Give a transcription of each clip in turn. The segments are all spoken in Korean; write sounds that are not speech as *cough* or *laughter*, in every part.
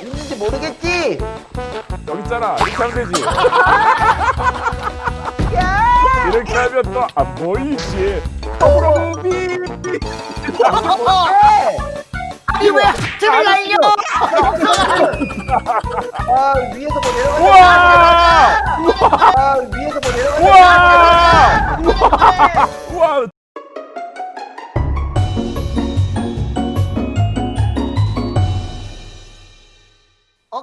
있는지 모르겠지? 여기 있잖아 이렇게 하면 되지 야! 이렇게 하면 또 안 보이지 호로비 아니 왜 하트를 날려? 아 위에서 뭐 내려가지? 우와 아 위에서 뭐 내려가지? 우와 우와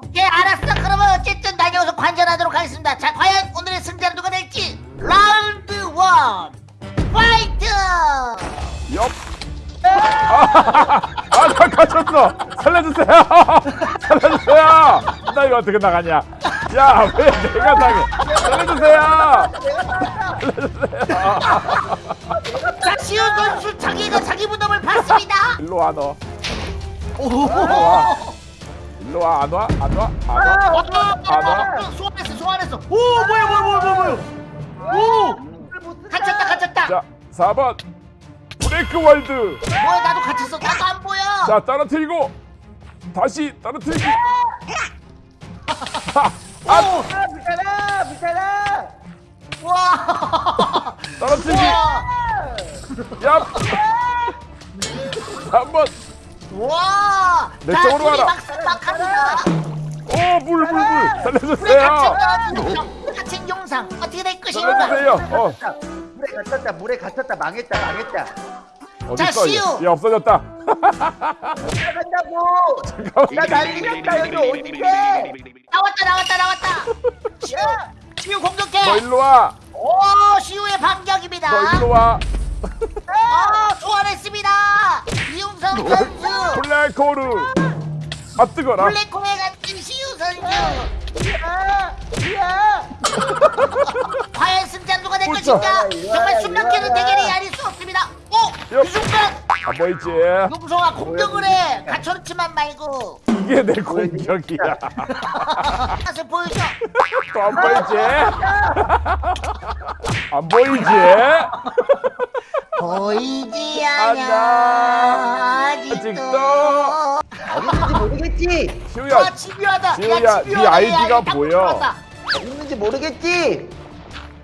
오케이 알았어. 그러면 어쨌든 다녀와서 관전하도록 하겠습니다. 자 과연 오늘의 승자는 누가 될지? Round one. Fight. 옆. 아 나 갇혔어. 살려주세요. *laughs* 살려주세요. 나 이거 어떻게 나가냐. 야 왜 내가 당해? 살려주세요. 자 시온 선수 자기가 자기 무덤을 팠습니다. 일로 와 너. 오. 일로 와 안 와? 안 와? 안 어, 와? 안 와. 소환했어 소환했어. 오 뭐야 뭐야 뭐야 뭐야 뭐야. 오 갇혔다 갇혔다. 자 4번 break world 뭐야 나도 갇혔어 나도 안 보여. 자 떨어뜨리고 다시 떨어뜨리기 *laughs* 아, 아아 불타라 불타라. 와. 떨어뜨리기 와. 야 3번 *laughs* 와. 내 자, 쪽으로 둘이 와라. 막상 막합니다. 오물물물 불에 살려주세요 갇힌 영상, 어떻게 될 것인가? 살려주세요 어 물에 갇혔다 물에 갇혔다 망했다 망했다. 어딨어 시우. 얘? 얘 없어졌다 나간다고. 나 난리 났다 여기 어딘데? 나왔다 나왔다 나왔다. 시우 시우 공격해. 너 일로 와너 오 시우의 반격입니다. 일로 와 아 소환했습니다. 이용성 선수 블랙호르 아 뜨거라 블랙홀에 갇힌 시우 선수. 야! 야! *laughs* 과연 승자 누가 될 옳죠. 것인가? 정말 숨막히는. 대결이 아닐 수 없습니다. 오! 여- 이 순간 안 보이지 용성아 공격을 해. 갇혀놓지만 말고 이게 내 공격이야 *laughs* 맛을 보여줘. 또 안 보이지 *laughs* 안 보이지 보이지 않아. 아직도. 어딘지 모르겠지? 시우야 아 집요하다 지우야, 야네 집요하다 아이디가 야, 딱 보여. 들어왔다. 어딘지 모르겠지?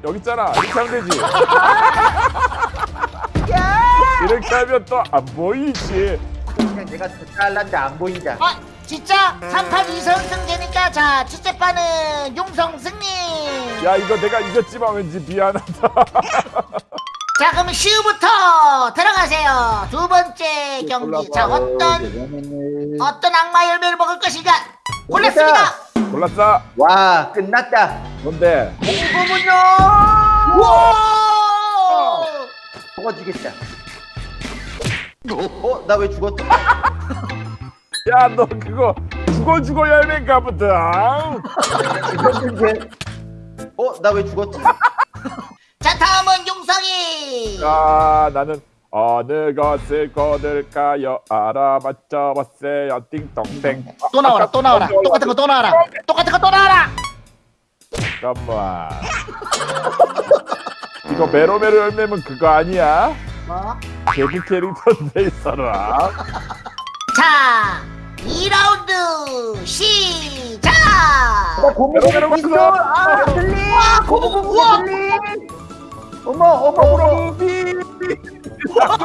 여기 있잖아 이렇게 하면 되지 야! 이렇게 하면 또 안 보이지 그냥 내가 더 잘난데 안 보인다. 아 진짜 3판 2선승 되니까 자 첫째판은 용성 승리 야 이거 내가 이겼지만 왠지 미안하다 *laughs* 자 그럼 시우부터 들어가세요 두 번째 경기 자 어떤 어떤 악마 열매를 먹을 것인가 골랐습니다 골랐어 와 끝났다. 뭔데 공부문요. 우와 먹어 주겠다. 어? 나 왜 죽었지? *laughs* 야 너 그거 죽어 죽어 열매인가 보다 *laughs* 죽었는데? 어? 나 왜 죽었지? 용성이 자 나는 어느 것을 거둘까요 알아맞혀 봤어요 띵동댕 또 나와라 또 나와라 똑같은 거 또 나와라 똑같은 거 또 나와라 잠깐만 이거 메로메로 열매면 그거 아니야? 뭐? 개그 캐릭터인데 이 사람 자 2라운드 시작 나 고무고무 메롱메롱 있어. 왔어. 아 들리. 와 고무 고무 우와 들리. 어머 어 머 어머. 호로비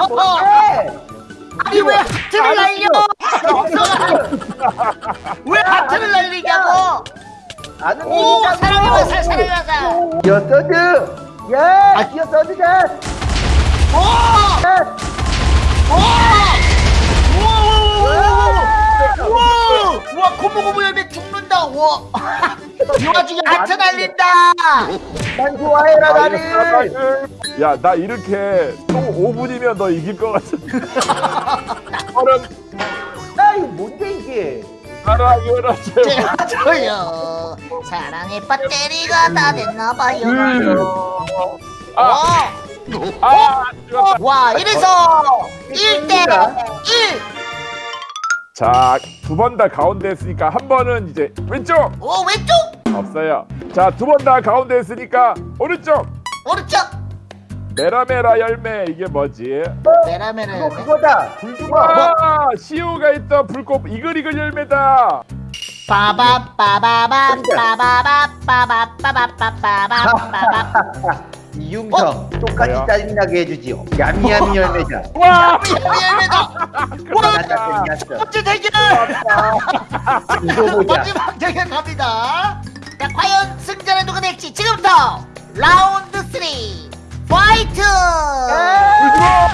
뭐해? 아니 왜 하트를 날려 왜 하트를 날리냐고 아는 오. 사랑의 화살 사랑의 화살 기어 서드. 야 기어 서드가. 오! 오! 우와! 우와! 우와! 고무고무 열매 죽는다. 우와! 이 와중에 하트 날린다. 난 좋아해라 나를. 야 나 이렇게 또 5분이면 너 이길 것 같은데 *laughs* 나 이거 뭔데 이게? 하세요 저요. 사랑의 배터리가 다 됐나봐요. 아, 와! 아, 죽었다. 와! 이래서 1대 1! 자, 두 번 다 가운데 했으니까 한 번은 이제 왼쪽 오 왼쪽! 없어요. 자, 두 번 다 가운데 했으니까 오른쪽 오른쪽! 메라메라 열매 이게 뭐지? 메라메라 이거 열매. 그거다. 불주먹. 아, 시우가 있던 불꽃 이글이글 열매다. 빠밤 빠바밤 빠바밤 빠바빠바빠바빠바빠바빠 *laughs* 이융성 똑같이 뭐야? 짜증나게 해주지요 야미야미 열매자 와! 미안합니다 끝났다 끝났어 번째 대결 이거 보자 마지막 대결 갑니다 자 과연 승자는 누가 될지 지금부터 라운드 3 fight 야!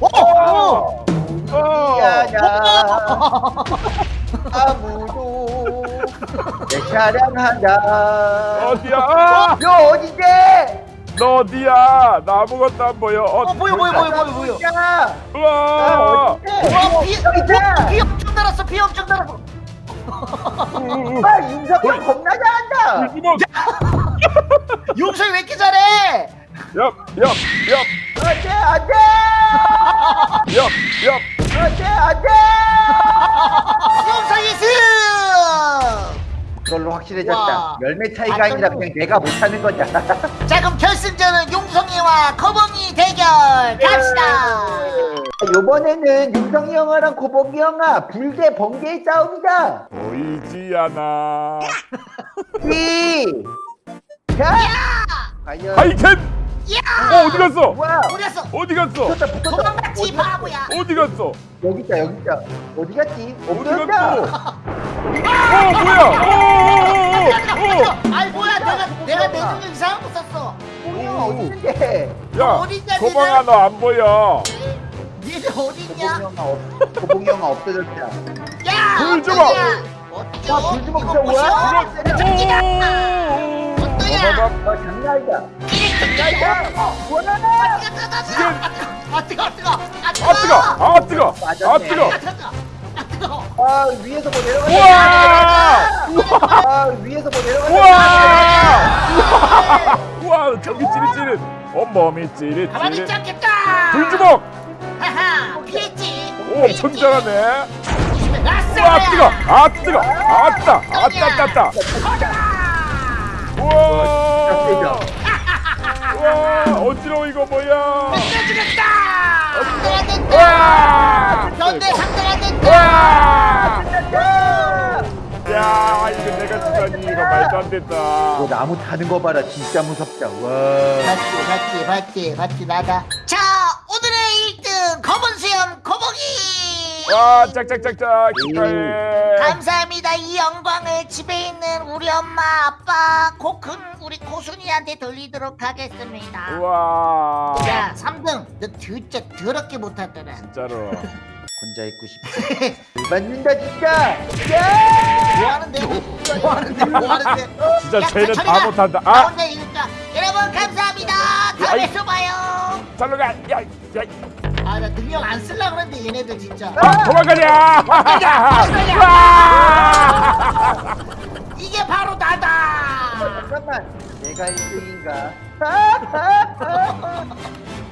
오! 오! 어! 미안하 아무도 내 사랑한다 어디야? 어디지? 너 어디야? 나 아무것도 안 보여. 어, 어 보여 보여 보여 보여 보여 야 우와! 와 비, 여기 있다. 비 엄청 달았어 비 엄청 달았어 아 윤석이 형 겁나 잘한다! 용서이 왜 이렇게 잘해 엽! 엽! 엽! 안돼 안돼 엽! 엽! 안돼 안돼 용서이 승 그걸로 확실해졌다 와. 열매 차이가 아니라 그냥 내가 못하는 거다 *laughs* 자 그럼 결승전은 용성이와 거봉이 대결 갑시다 요번에는 윤성이 형아랑 고복이 형아 불대 번개의 싸움이다 보이지 않아. 삐 자! 과연 하이켄! 야 어, 어디 갔어? 뭐야 우렸어 어디 갔어? 붙었다 붙었다 도망갔지 어디 바보야 어디 갔어? 여기 있다 여기 있다 어디 갔지? 어디 갔어? 어, 뭐야? 아이 뭐야 내가 내가 내 능력 이상한 거 썼어 형 어디 야, 니네? 너안 보여. 니네 어딨냐 고복이 형아 없 고복이 형아 없어졌다 야 불. 어쩌냐 와, 불 주먹 진짜 뭐야? 어 뭐야 아 뜨거 아 뜨거 아 뜨거 아 뜨거! 아 뜨거! 아. 뜨거! 아아아 위에서 뭐 내려가 우와! 아 위에서 뭐 내려가 우와! 우와! 저기 찌릿찌릿. 온몸이 가만히 있지 찌릿찌릿. 않겠다 불주먹! 하하 피했지 오, 엄청 잘하네. 우와, 뜨거! 아 뜨거! 아따! 아따 따따! 우와! 우와! 어지러워 이거 뭐야? 죽였다 상대가 안 된다! 견대 상대가 안 된다! 야, 이거 내가 주다니 이거 말도 안 된다. 너 나무 타는 거 봐라 진짜 무섭다 와 봤지 봤지 봤지 봤지 나다 자 오늘의 1등 검은 수염 거북이 와, 짝짝짝짝 축하해. 감사합니다 이 영광을 집에 있는 우리 엄마 아빠 코큰 우리 고순이한테 돌리도록 하겠습니다 우와. 자 3등 너 진짜 더럽게 못하더라 진짜로. *laughs* 혼자 있고 싶어 *laughs* 맞는다 진짜 야 뭐 하는데 뭐 하는데 뭐 하는데 *laughs* 진짜 야, 쟤는 다 가. 못한다. 나 아, 혼자 이길까 여러분 감사합니다 다음에. 또 봐요 잘로 가. 야, 야. 아 나 능력 안 쓸라 그랬는데 얘네들 진짜 아, 도망가자. 와! 이게 바로 나다 잠깐만. 내가 1등인가 *laughs*